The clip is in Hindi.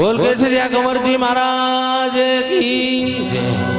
बोल के श्री कुंवर जी महाराज की जय।